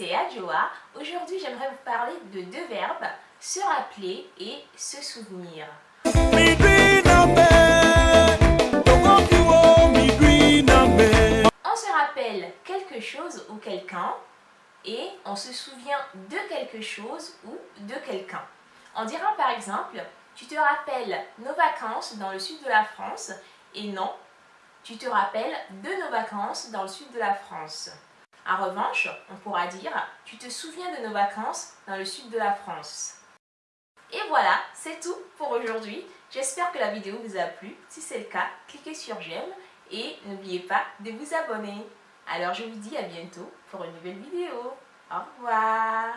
c'est Adjoa. Aujourd'hui, j'aimerais vous parler de deux verbes, se rappeler et se souvenir. On se rappelle quelque chose ou quelqu'un et on se souvient de quelque chose ou de quelqu'un. On dira par exemple, tu te rappelles nos vacances dans le sud de la France et non, tu te rappelles de nos vacances dans le sud de la France. En revanche, on pourra dire tu te souviens de nos vacances dans le sud de la France. Et voilà, c'est tout pour aujourd'hui. J'espère que la vidéo vous a plu. Si c'est le cas, cliquez sur j'aime et n'oubliez pas de vous abonner. Alors je vous dis à bientôt pour une nouvelle vidéo. Au revoir